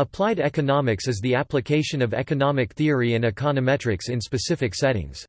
Applied economics is the application of economic theory and econometrics in specific settings.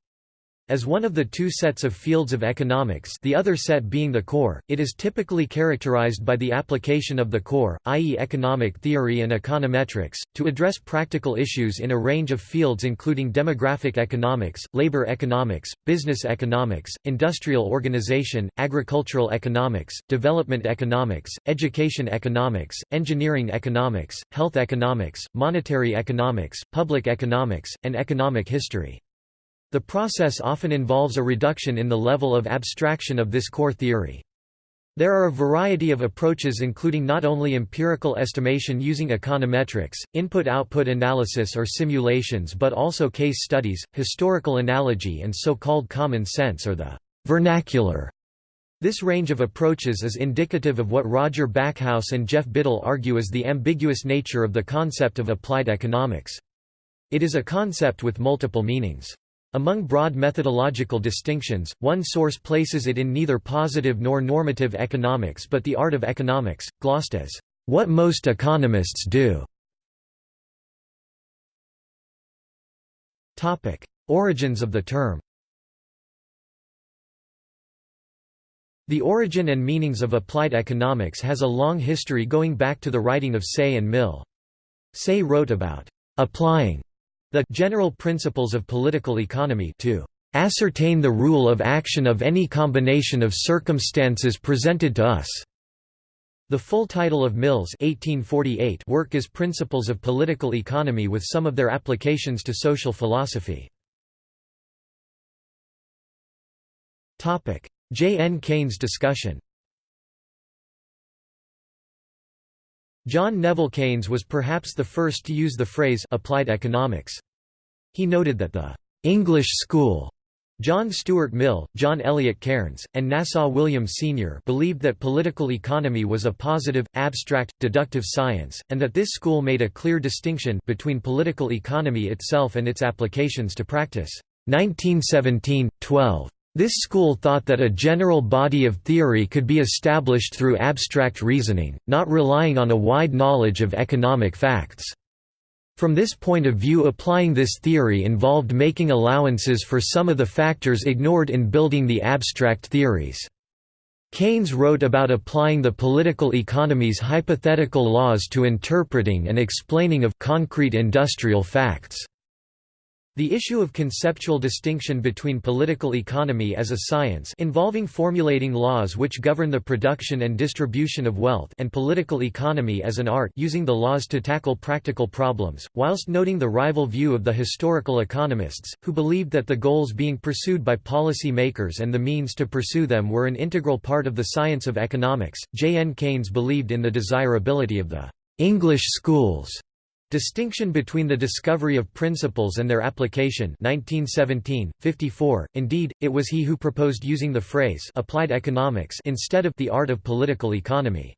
As one of the two sets of fields of economics the other set being the core, it is typically characterized by the application of the core, i.e. economic theory and econometrics, to address practical issues in a range of fields including demographic economics, labor economics, business economics, industrial organization, agricultural economics, development economics, education economics, engineering economics, health economics, monetary economics, public economics, and economic history. The process often involves a reduction in the level of abstraction of this core theory. There are a variety of approaches including not only empirical estimation using econometrics, input-output analysis or simulations but also case studies, historical analogy and so-called common sense or the vernacular. This range of approaches is indicative of what Roger Backhouse and Jeff Biddle argue as the ambiguous nature of the concept of applied economics. It is a concept with multiple meanings. Among broad methodological distinctions, one source places it in neither positive nor normative economics but the art of economics, glossed as, "...what most economists do". Origins of the term The origin and meanings of applied economics has a long history going back to the writing of Say and Mill. Say wrote about applying the general principles of political economy to ascertain the rule of action of any combination of circumstances presented to us. The full title of Mill's 1848 work is Principles of Political Economy with some of their applications to social philosophy. J. N. Keynes discussion John Neville Keynes was perhaps the first to use the phrase applied economics. He noted that the English school John Stuart Mill, John Eliot Cairnes, and Nassau William Senior believed that political economy was a positive, abstract, deductive science, and that this school made a clear distinction between political economy itself and its applications to practice. 1917, 12. This school thought that a general body of theory could be established through abstract reasoning, not relying on a wide knowledge of economic facts. From this point of view applying this theory involved making allowances for some of the factors ignored in building the abstract theories. Keynes wrote about applying the political economy's hypothetical laws to interpreting and explaining of concrete industrial facts. The issue of conceptual distinction between political economy as a science involving formulating laws which govern the production and distribution of wealth and political economy as an art using the laws to tackle practical problems, whilst noting the rival view of the historical economists, who believed that the goals being pursued by policy makers and the means to pursue them were an integral part of the science of economics. J. N. Keynes believed in the desirability of the English schools Distinction between the discovery of principles and their application 1917, 54. Indeed, it was he who proposed using the phrase applied economics instead of the art of political economy.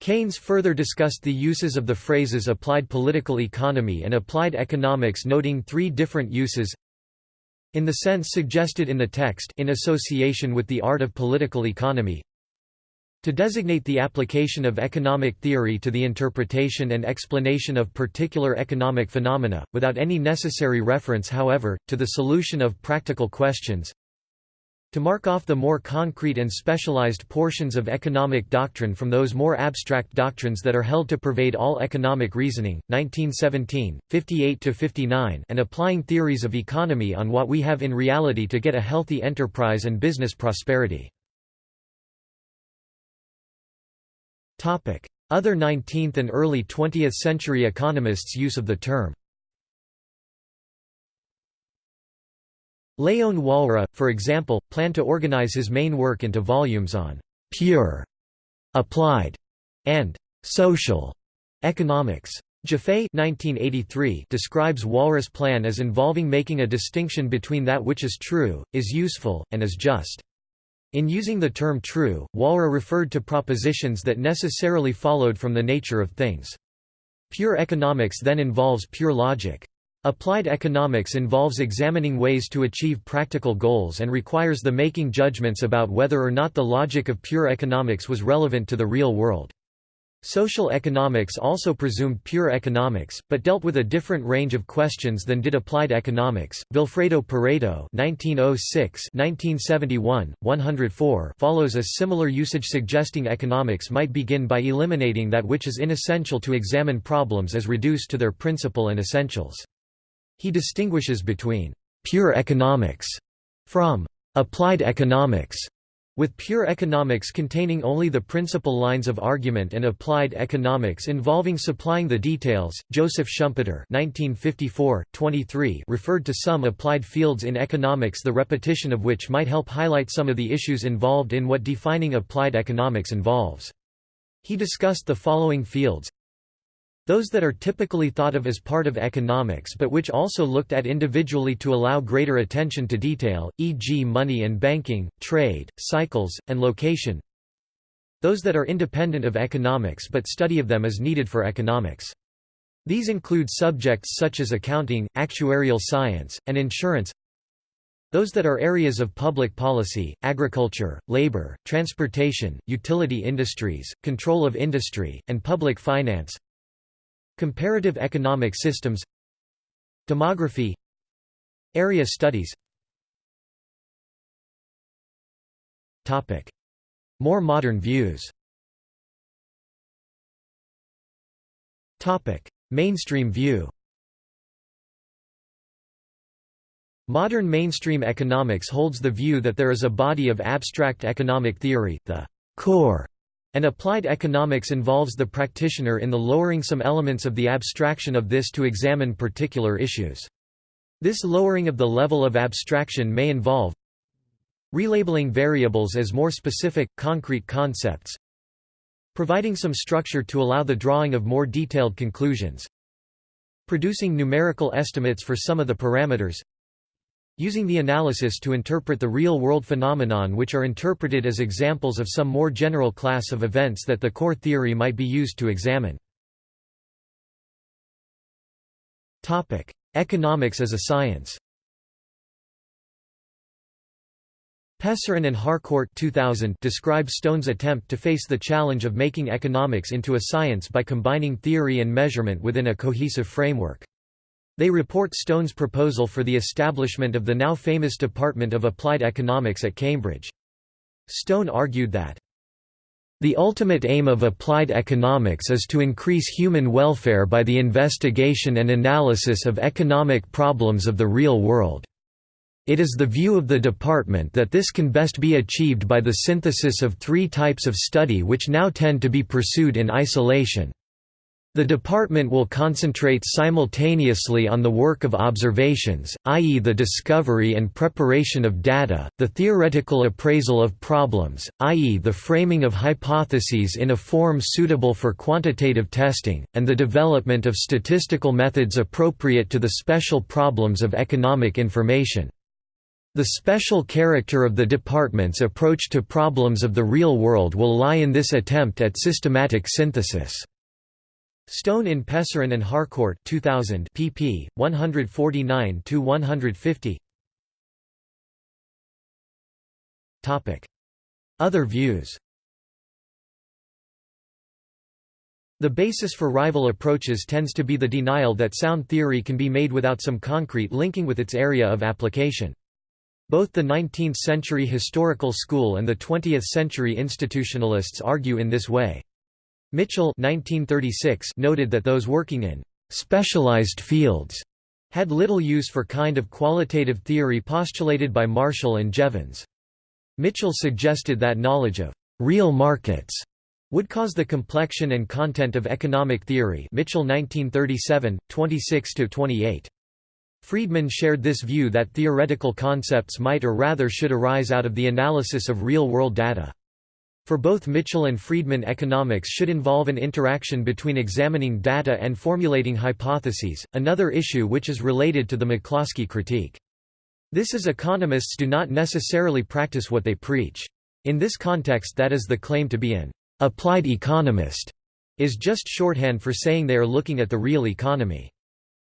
Keynes further discussed the uses of the phrases applied political economy and applied economics noting three different uses in the sense suggested in the text in association with the art of political economy to designate the application of economic theory to the interpretation and explanation of particular economic phenomena, without any necessary reference however, to the solution of practical questions to mark off the more concrete and specialized portions of economic doctrine from those more abstract doctrines that are held to pervade all economic reasoning, 1917, 58–59 and applying theories of economy on what we have in reality to get a healthy enterprise and business prosperity. Other 19th and early 20th century economists' use of the term Léon Walras, for example, planned to organize his main work into volumes on «pure», «applied» and «social» economics. Jaffe describes Walras' plan as involving making a distinction between that which is true, is useful, and is just. In using the term true, Walras referred to propositions that necessarily followed from the nature of things. Pure economics then involves pure logic. Applied economics involves examining ways to achieve practical goals and requires the making judgments about whether or not the logic of pure economics was relevant to the real world. Social economics also presumed pure economics, but dealt with a different range of questions than did applied economics. Vilfredo Pareto (1906–1971, 104) follows a similar usage, suggesting economics might begin by eliminating that which is inessential to examine problems as reduced to their principle and essentials. He distinguishes between pure economics from applied economics with pure economics containing only the principal lines of argument and applied economics involving supplying the details, Joseph Schumpeter (1954–23) referred to some applied fields in economics, the repetition of which might help highlight some of the issues involved in what defining applied economics involves. He discussed the following fields those that are typically thought of as part of economics but which also looked at individually to allow greater attention to detail, e.g. money and banking, trade, cycles, and location. Those that are independent of economics but study of them is needed for economics. These include subjects such as accounting, actuarial science, and insurance. Those that are areas of public policy, agriculture, labor, transportation, utility industries, control of industry, and public finance. Comparative economic systems Demography Area studies Topic. More modern views Topic. Mainstream view Modern mainstream economics holds the view that there is a body of abstract economic theory, the core and applied economics involves the practitioner in the lowering some elements of the abstraction of this to examine particular issues. This lowering of the level of abstraction may involve relabeling variables as more specific, concrete concepts providing some structure to allow the drawing of more detailed conclusions producing numerical estimates for some of the parameters using the analysis to interpret the real-world phenomenon which are interpreted as examples of some more general class of events that the core theory might be used to examine. Economics as a science Pesaran and Harcourt 2000 describe Stone's attempt to face the challenge of making economics into a science by combining theory and measurement within a cohesive framework. They report Stone's proposal for the establishment of the now famous Department of Applied Economics at Cambridge. Stone argued that the ultimate aim of applied economics is to increase human welfare by the investigation and analysis of economic problems of the real world. It is the view of the department that this can best be achieved by the synthesis of three types of study which now tend to be pursued in isolation. The department will concentrate simultaneously on the work of observations, i.e. the discovery and preparation of data, the theoretical appraisal of problems, i.e. the framing of hypotheses in a form suitable for quantitative testing, and the development of statistical methods appropriate to the special problems of economic information. The special character of the department's approach to problems of the real world will lie in this attempt at systematic synthesis. Stone in Pesaran and Harcourt 2000 pp. 149–150 Topic: Other views The basis for rival approaches tends to be the denial that sound theory can be made without some concrete linking with its area of application. Both the 19th-century historical school and the 20th-century institutionalists argue in this way. Mitchell 1936 noted that those working in «specialized fields» had little use for kind of qualitative theory postulated by Marshall and Jevons. Mitchell suggested that knowledge of «real markets» would cause the complexion and content of economic theory Mitchell 1937, 26–28. Friedman shared this view that theoretical concepts might or rather should arise out of the analysis of real-world data. For both Mitchell and Friedman economics should involve an interaction between examining data and formulating hypotheses, another issue which is related to the McCloskey critique. This is economists do not necessarily practice what they preach. In this context that is the claim to be an applied economist is just shorthand for saying they are looking at the real economy.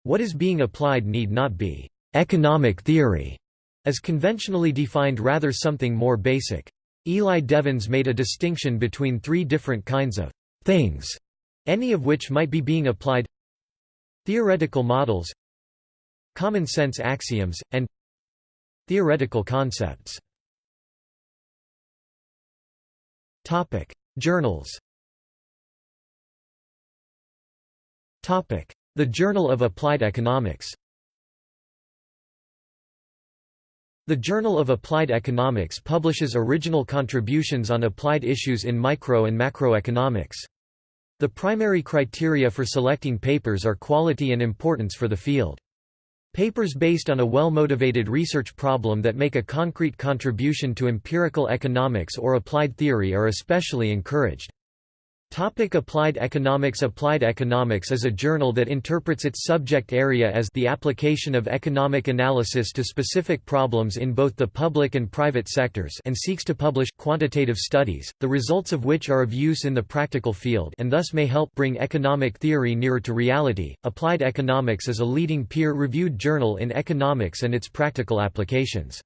What is being applied need not be economic theory, as conventionally defined rather something more basic. Eli Devons made a distinction between three different kinds of things, any of which might be being applied. Theoretical models common sense axioms, and theoretical concepts. Topic: Journals. Topic: The Journal of Applied Economics The Journal of Applied Economics publishes original contributions on applied issues in micro and macroeconomics. The primary criteria for selecting papers are quality and importance for the field. Papers based on a well-motivated research problem that make a concrete contribution to empirical economics or applied theory are especially encouraged. Topic Applied Economics Applied Economics is a journal that interprets its subject area as the application of economic analysis to specific problems in both the public and private sectors and seeks to publish quantitative studies, the results of which are of use in the practical field and thus may help bring economic theory nearer to reality. Applied Economics is a leading peer-reviewed journal in economics and its practical applications.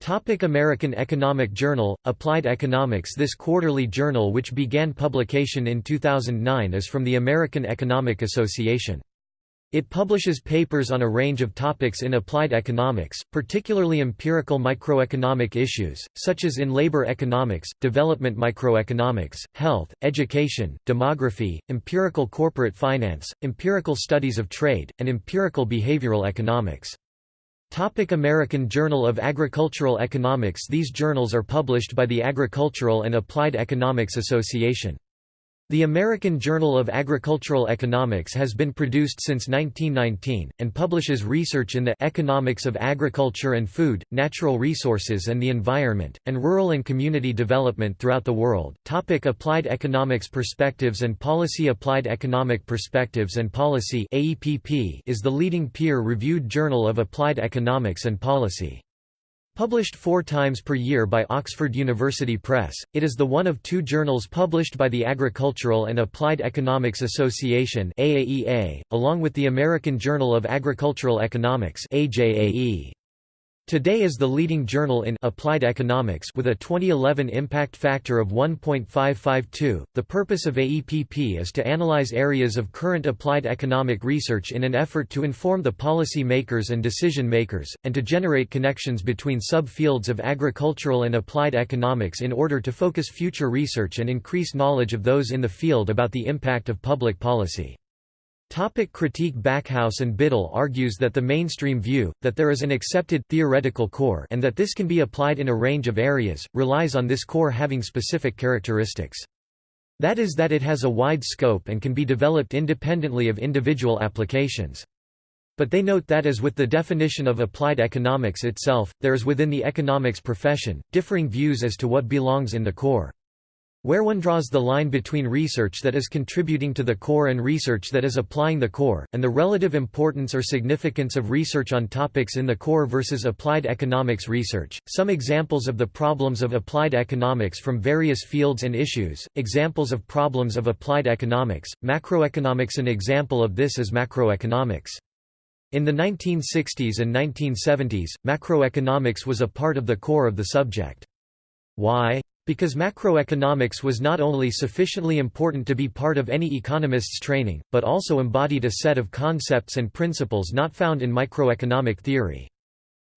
Topic American Economic Journal, Applied Economics This quarterly journal which began publication in 2009 is from the American Economic Association. It publishes papers on a range of topics in applied economics, particularly empirical microeconomic issues, such as in labor economics, development microeconomics, health, education, demography, empirical corporate finance, empirical studies of trade, and empirical behavioral economics. Topic American Journal of Agricultural Economics These journals are published by the Agricultural and Applied Economics Association. The American Journal of Agricultural Economics has been produced since 1919, and publishes research in the economics of agriculture and food, natural resources and the environment, and rural and community development throughout the world. Topic Applied Economics Perspectives and Policy Applied Economic Perspectives and Policy is the leading peer-reviewed journal of applied economics and policy. Published four times per year by Oxford University Press, it is the one of two journals published by the Agricultural and Applied Economics Association AAEA, along with the American Journal of Agricultural Economics AJAE. Today is the leading journal in applied economics with a 2011 impact factor of 1.552. The purpose of AEPP is to analyze areas of current applied economic research in an effort to inform the policy makers and decision makers, and to generate connections between subfields of agricultural and applied economics in order to focus future research and increase knowledge of those in the field about the impact of public policy. Topic critique Backhouse and Biddle argues that the mainstream view, that there is an accepted theoretical core and that this can be applied in a range of areas, relies on this core having specific characteristics. That is that it has a wide scope and can be developed independently of individual applications. But they note that as with the definition of applied economics itself, there is within the economics profession, differing views as to what belongs in the core. Where one draws the line between research that is contributing to the core and research that is applying the core, and the relative importance or significance of research on topics in the core versus applied economics research. Some examples of the problems of applied economics from various fields and issues. Examples of problems of applied economics, macroeconomics. An example of this is macroeconomics. In the 1960s and 1970s, macroeconomics was a part of the core of the subject. Why? Because macroeconomics was not only sufficiently important to be part of any economist's training, but also embodied a set of concepts and principles not found in microeconomic theory.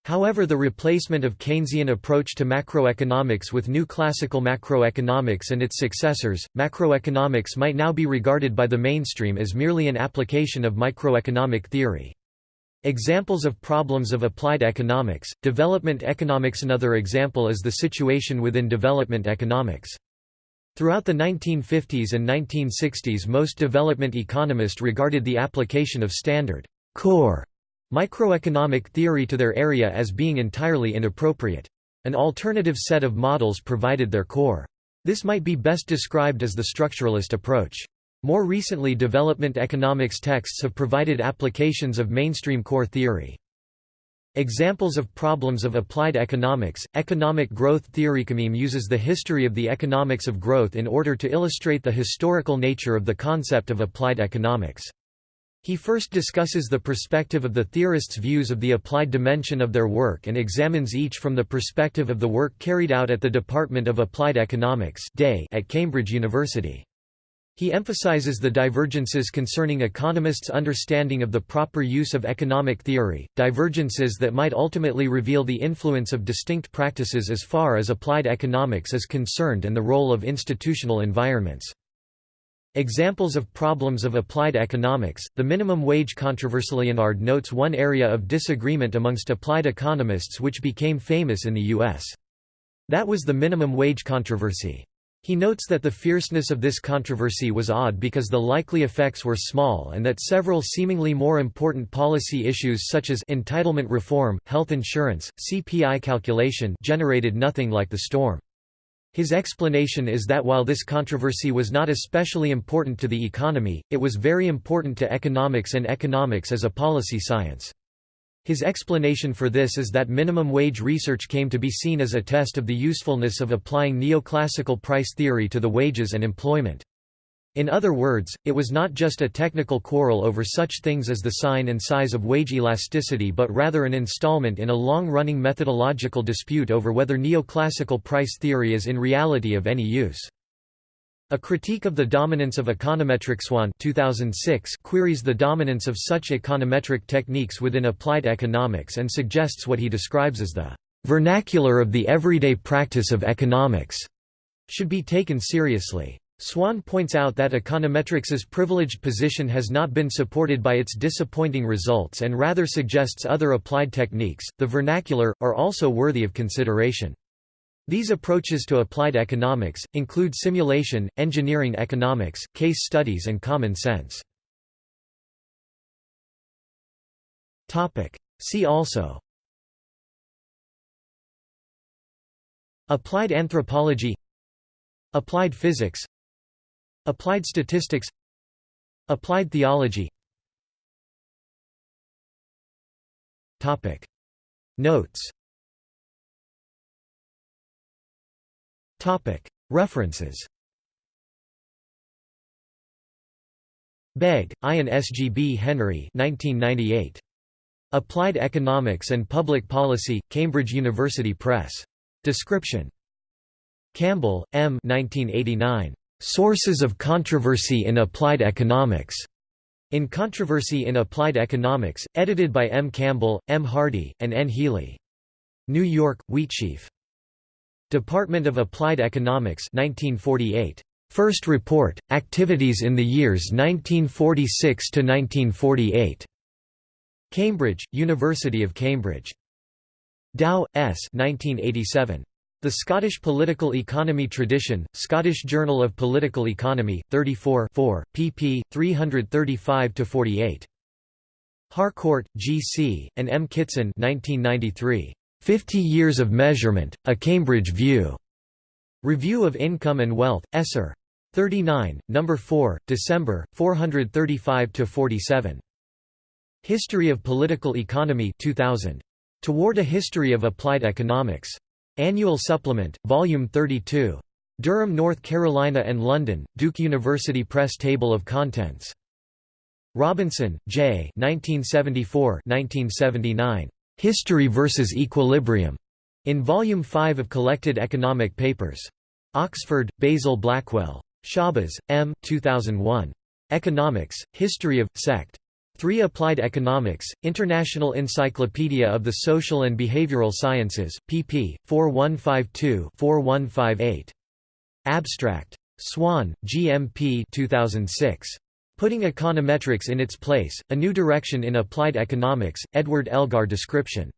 However the replacement of Keynesian approach to macroeconomics with new classical macroeconomics and its successors, macroeconomics might now be regarded by the mainstream as merely an application of microeconomic theory. Examples of problems of applied economics, development economics Another example is the situation within development economics. Throughout the 1950s and 1960s most development economists regarded the application of standard core microeconomic theory to their area as being entirely inappropriate. An alternative set of models provided their core. This might be best described as the structuralist approach. More recently development economics texts have provided applications of mainstream core theory. Examples of problems of applied economics, economic growth theory Kamim uses the history of the economics of growth in order to illustrate the historical nature of the concept of applied economics. He first discusses the perspective of the theorists' views of the applied dimension of their work and examines each from the perspective of the work carried out at the Department of Applied Economics at Cambridge University. He emphasizes the divergences concerning economists' understanding of the proper use of economic theory, divergences that might ultimately reveal the influence of distinct practices as far as applied economics is concerned and the role of institutional environments. Examples of problems of applied economics, the minimum wage controversy Leonard notes one area of disagreement amongst applied economists which became famous in the U.S. That was the minimum wage controversy. He notes that the fierceness of this controversy was odd because the likely effects were small and that several seemingly more important policy issues such as entitlement reform, health insurance, CPI calculation generated nothing like the storm. His explanation is that while this controversy was not especially important to the economy, it was very important to economics and economics as a policy science. His explanation for this is that minimum wage research came to be seen as a test of the usefulness of applying neoclassical price theory to the wages and employment. In other words, it was not just a technical quarrel over such things as the sign and size of wage elasticity but rather an installment in a long-running methodological dispute over whether neoclassical price theory is in reality of any use. A critique of the dominance of econometric Swann 2006 queries the dominance of such econometric techniques within applied economics and suggests what he describes as the vernacular of the everyday practice of economics should be taken seriously. Swann points out that econometrics's privileged position has not been supported by its disappointing results and rather suggests other applied techniques, the vernacular, are also worthy of consideration. These approaches to applied economics, include simulation, engineering economics, case studies and common sense. See also. Applied anthropology. Applied physics. Applied statistics. Applied theology. Notes References Begg, Ian S. G. B. Henry 1998. Applied Economics and Public Policy, Cambridge University Press. Description. Campbell, M. 1989. Sources of Controversy in Applied Economics. In Controversy in Applied Economics, edited by M. Campbell, M. Hardy, and N. Healy. New York, Wheatsheaf. Department of Applied Economics 1948. First report, Activities in the years 1946 to 1948. Cambridge, University of Cambridge. Dow, S. 1987. The Scottish Political Economy Tradition, Scottish Journal of Political Economy, 34 4, pp. 335–48. Harcourt, G. C., and M. Kitson 1993. Fifty Years of Measurement, A Cambridge View. Review of Income and Wealth, Esser. 39, No. 4, December, 435–47. History of Political Economy 2000. Toward a History of Applied Economics. Annual Supplement, Volume 32. Durham, North Carolina and London, Duke University Press Table of Contents. Robinson, J. 1974 1979. History versus Equilibrium, in Volume 5 of Collected Economic Papers. Oxford, Basil Blackwell. Schabas, M. 2001. Economics, History of, Sect. 3 Applied Economics, International Encyclopedia of the Social and Behavioral Sciences, pp. 4152-4158. Abstract. Swann, GMP 2006. Putting Econometrics in its Place, A New Direction in Applied Economics, Edward Elgar Description